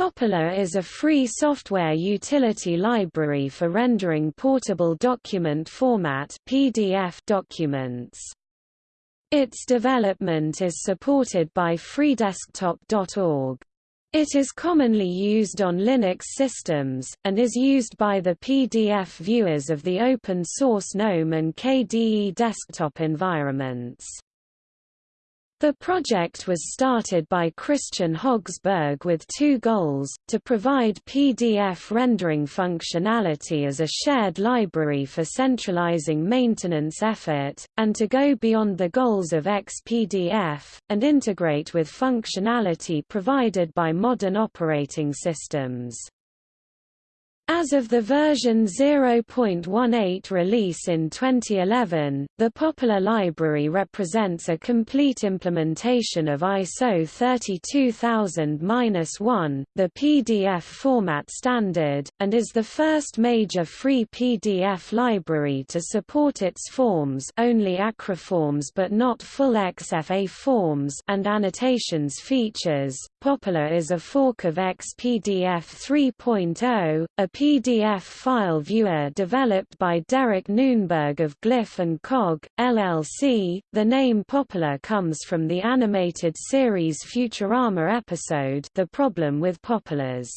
Poppler is a free software utility library for rendering portable document format PDF documents. Its development is supported by freedesktop.org. It is commonly used on Linux systems, and is used by the PDF viewers of the open-source GNOME and KDE desktop environments. The project was started by Kristian Høgsberg with two goals, to provide PDF rendering functionality as a shared library for centralizing maintenance effort, and to go beyond the goals of XPDF, and integrate with functionality provided by modern operating systems. As of the version 0.18 release in 2011, the Poppler Library represents a complete implementation of ISO 32000-1, the PDF format standard, and is the first major free PDF library to support its forms only acroforms but not full XFA forms and annotations features. Poppler is a fork of XPDF 3.0, a PDF file viewer developed by Derek Noonburg of Glyph & Cog, LLC. The name Poppler comes from the animated series Futurama episode The Problem with Popplers.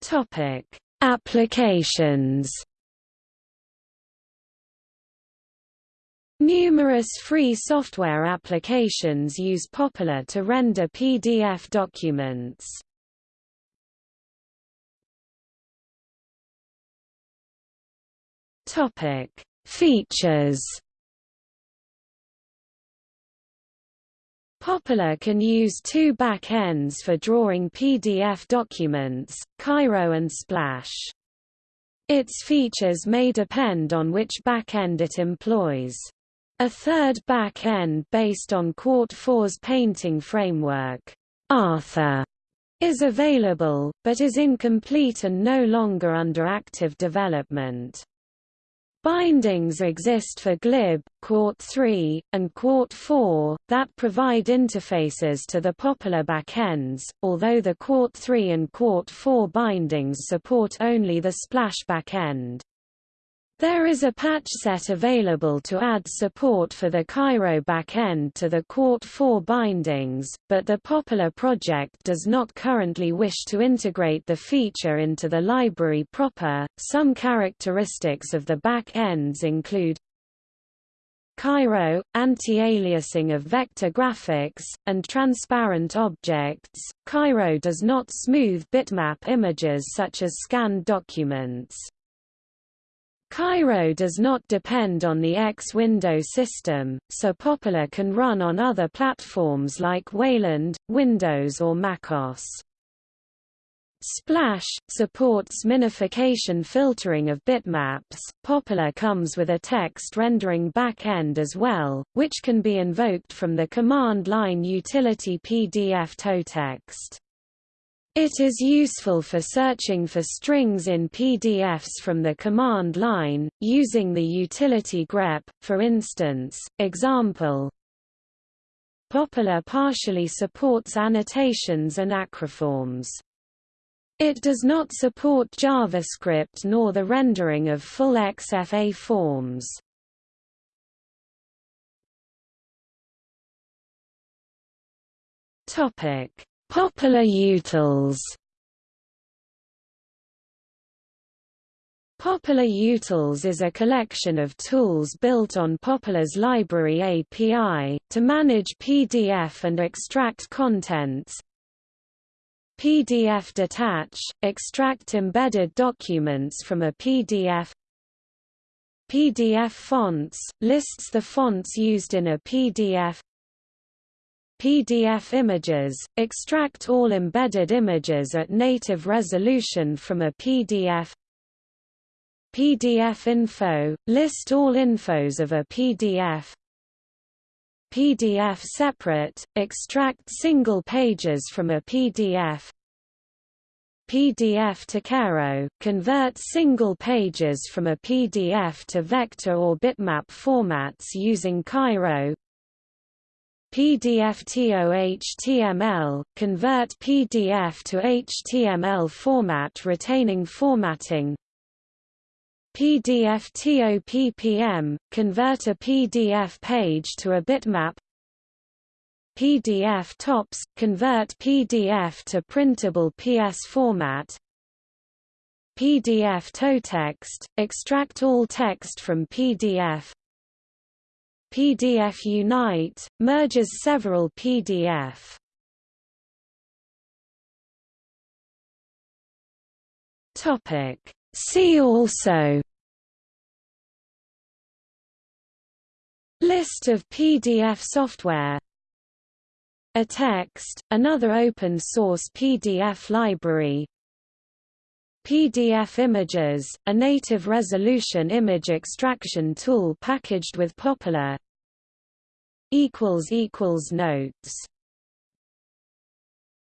Topic: Applications Numerous free software applications use Poppler to render PDF documents. Topic: Features. Poppler can use two back-ends for drawing PDF documents, Cairo and Splash. Its features may depend on which back-end it employs. A third back-end based on Qt 4's painting framework, Arthur, is available, but is incomplete and no longer under active development. Bindings exist for glib, Qt 3, and Qt 4, that provide interfaces to the Poppler backends, although the Qt 3 and Qt 4 bindings support only the Splash backend. There is a patch set available to add support for the Cairo backend to the Qt 4 bindings, but the Poppler project does not currently wish to integrate the feature into the library proper. Some characteristics of the back ends include Cairo, anti-aliasing of vector graphics, and transparent objects. Cairo does not smooth bitmap images such as scanned documents. Cairo does not depend on the X window system, so Poppler can run on other platforms like Wayland, Windows or MacOS. Splash supports minification filtering of bitmaps. Poppler comes with a text rendering backend as well, which can be invoked from the command line utility PDF totext. It is useful for searching for strings in PDFs from the command line, using the utility grep, for instance, example. Poppler partially supports annotations and acroforms. It does not support JavaScript nor the rendering of full XFA forms. Topic Poppler utils. Poppler Utils is a collection of tools built on Poppler's library API, to manage PDF and extract contents. PDF Detach – extract embedded documents from a PDF PDF Fonts – lists the fonts used in a PDF PDF images, extract all embedded images at native resolution from a PDF PDF info, list all infos of a PDF PDF separate, extract single pages from a PDF PDF to Cairo, convert single pages from a PDF to vector or bitmap formats using Cairo PDF HTML, convert PDF to HTML format retaining formatting. PDF TOPPM, convert a PDF page to a bitmap. PDF TOPS, convert PDF to printable PS format. PDF TOTEXT, extract all text from PDF PDF Unite, merges several PDF. See also. List of PDF software. A text, another open-source PDF library PDF Images, a native resolution image extraction tool packaged with Poppler Notes